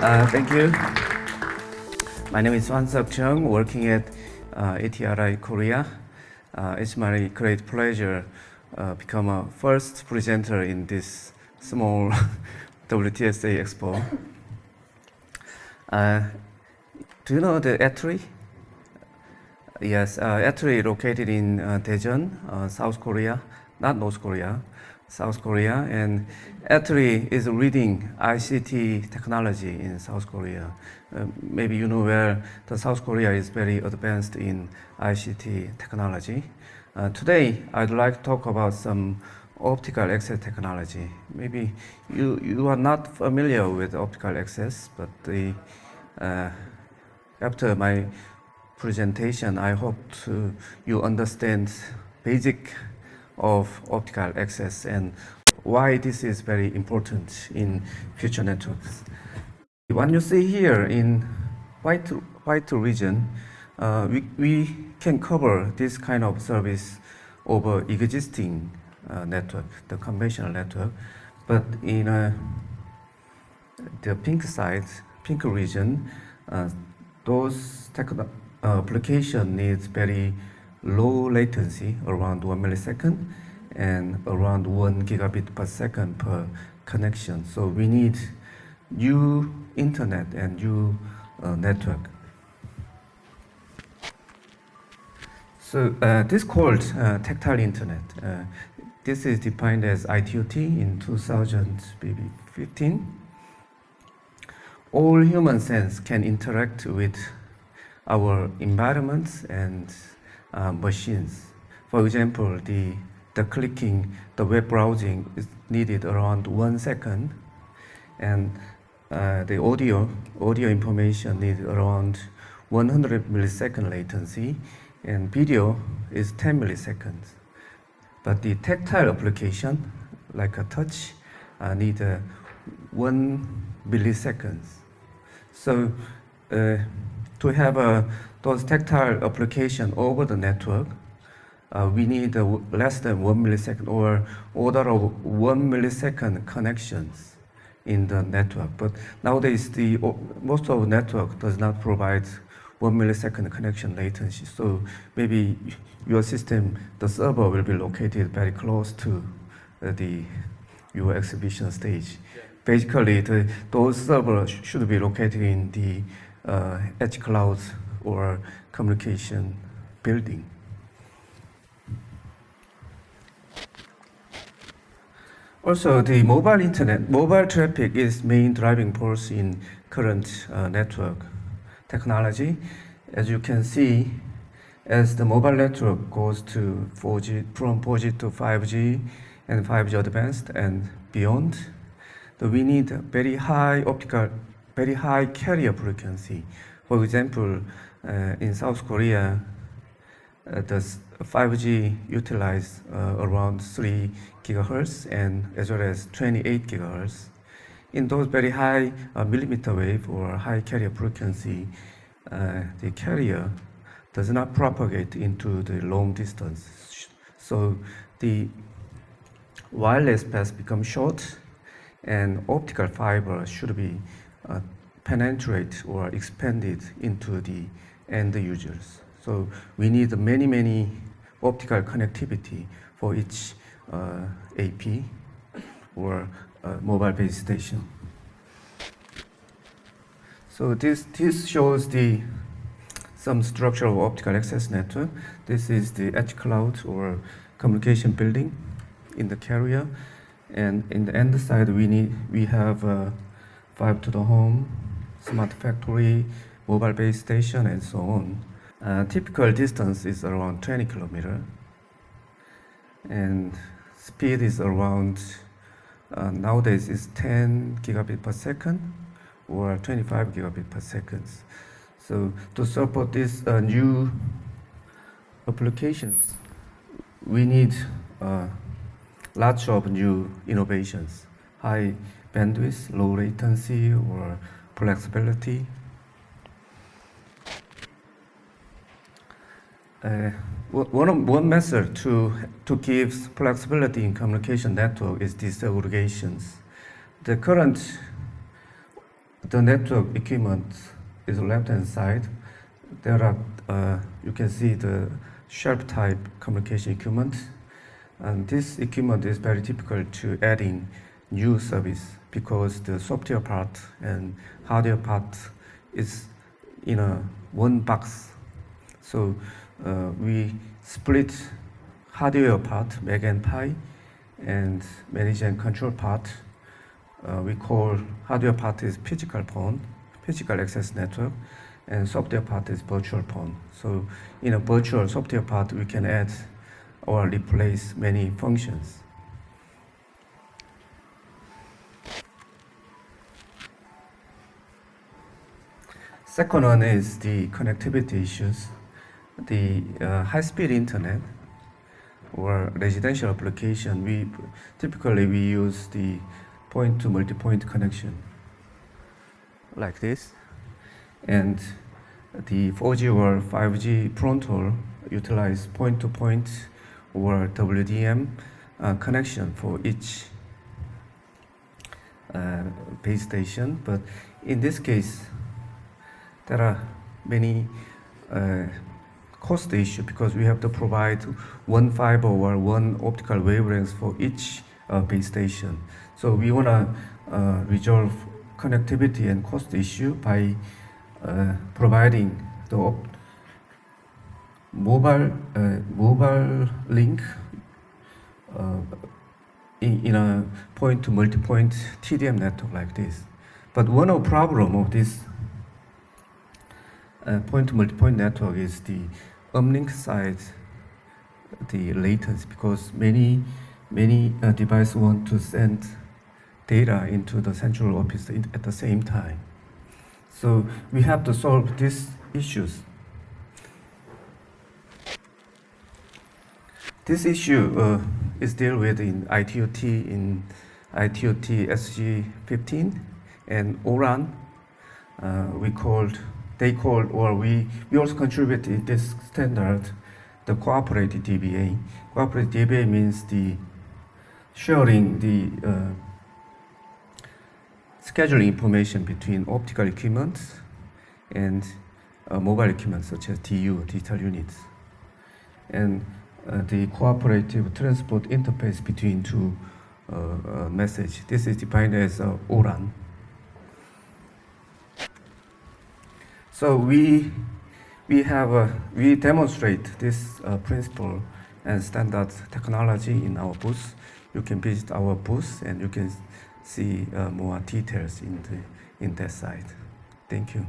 Uh, thank you. My name is Hwan Seok Chung, working at uh, ETRI Korea. Uh, it's my great pleasure uh, become a first presenter in this small WTSA Expo. Uh, do you know the ETRI? Yes, uh, ETRI located in uh, Daejeon, uh, South Korea, not North Korea. South Korea, and ETRI is leading ICT technology in South Korea. Uh, maybe you know where the South Korea is very advanced in ICT technology. Uh, today, I'd like to talk about some optical access technology. Maybe you, you are not familiar with optical access, but the, uh, after my presentation, I hope to, you understand basic of optical access and why this is very important in future networks. What you see here in white, white region, uh, we, we can cover this kind of service over existing uh, network, the conventional network, but in uh, the pink side, pink region, uh, those uh, application needs very low latency around one millisecond and around one gigabit per second per connection. So we need new internet and new uh, network. So uh, this called uh, tactile internet. Uh, this is defined as ITU-T in 2015. All human sense can interact with our environments and uh, machines. For example, the, the clicking, the web browsing is needed around one second, and uh, the audio, audio information needs around 100 millisecond latency, and video is 10 milliseconds. But the tactile application, like a touch, uh, need uh, one milliseconds. So uh, to have a those tactile application over the network, uh, we need uh, less than one millisecond or order of one millisecond connections in the network. But nowadays, the most of the network does not provide one millisecond connection latency. So maybe your system, the server will be located very close to uh, the your exhibition stage. Yeah. Basically, the, those servers should be located in the uh, edge clouds or communication building. Also, the mobile internet, mobile traffic is main driving force in current uh, network technology. As you can see, as the mobile network goes to 4G, from 4G to 5G and 5G advanced and beyond, we need very high optical, very high carrier frequency. For example, uh, in South Korea, uh, the 5G utilize uh, around 3 gigahertz and as well as 28 gigahertz. In those very high millimeter wave or high carrier frequency, the carrier does not propagate into the long distance. So the wireless path becomes short and optical fiber should be uh, penetrate or expanded into the end users. So we need many, many optical connectivity for each uh, AP or uh, mobile base station. So this, this shows the some structure of optical access network. This is the edge cloud or communication building in the carrier. And in the end side, we need we have uh, fiber to the home, smart factory, mobile base station, and so on. Uh, typical distance is around 20 kilometer, and speed is around uh, nowadays is 10 gigabit per second or 25 gigabit per second. So to support these uh, new applications, we need uh, lots of new innovations, high bandwidth, low latency, or flexibility. Uh, one, one method to, to give flexibility in communication network is disaggregations. The current, the network equipment is left hand side. There are, uh, you can see the sharp type communication equipment. And this equipment is very typical to adding new service because the software part and hardware part is in a one box. So uh, we split hardware part, MAC and PHY, and manage and control part. Uh, we call hardware part is physical PON, physical access network, and software part is virtual PON. So in a virtual software part, we can add or replace many functions. Second one is the connectivity issues. The uh, high-speed internet or residential application, we typically we use the point-to-multipoint connection like this. And the 4G or 5G Pronto utilize point-to-point -point or WDM uh, connection for each uh, base station. But in this case, there are many uh, cost issue because we have to provide one fiber or one optical wavelength for each uh, base station. So we want to uh, resolve connectivity and cost issue by uh, providing the mobile uh, mobile link uh, in, in a point to multi-point TDM network like this. But one of problem of this uh, point-to-multipoint network is the uplink side, the latency, because many many uh, devices want to send data into the central office at the same time. So we have to solve these issues. This issue uh, is dealt with in ITU-T in ITU-T SG15 and ORAN. Uh, we called they called, or we, we also contributed this standard, the cooperative DBA. Cooperative DBA means the sharing the uh, scheduling information between optical equipment and uh, mobile equipment such as DU, digital units. And uh, the cooperative transport interface between two uh, uh, message. This is defined as uh, ORAN. So we, we have, we demonstrate this uh, principle and standard technology in our booth. You can visit our booth and you can see uh, more details in, the, in that site. Thank you.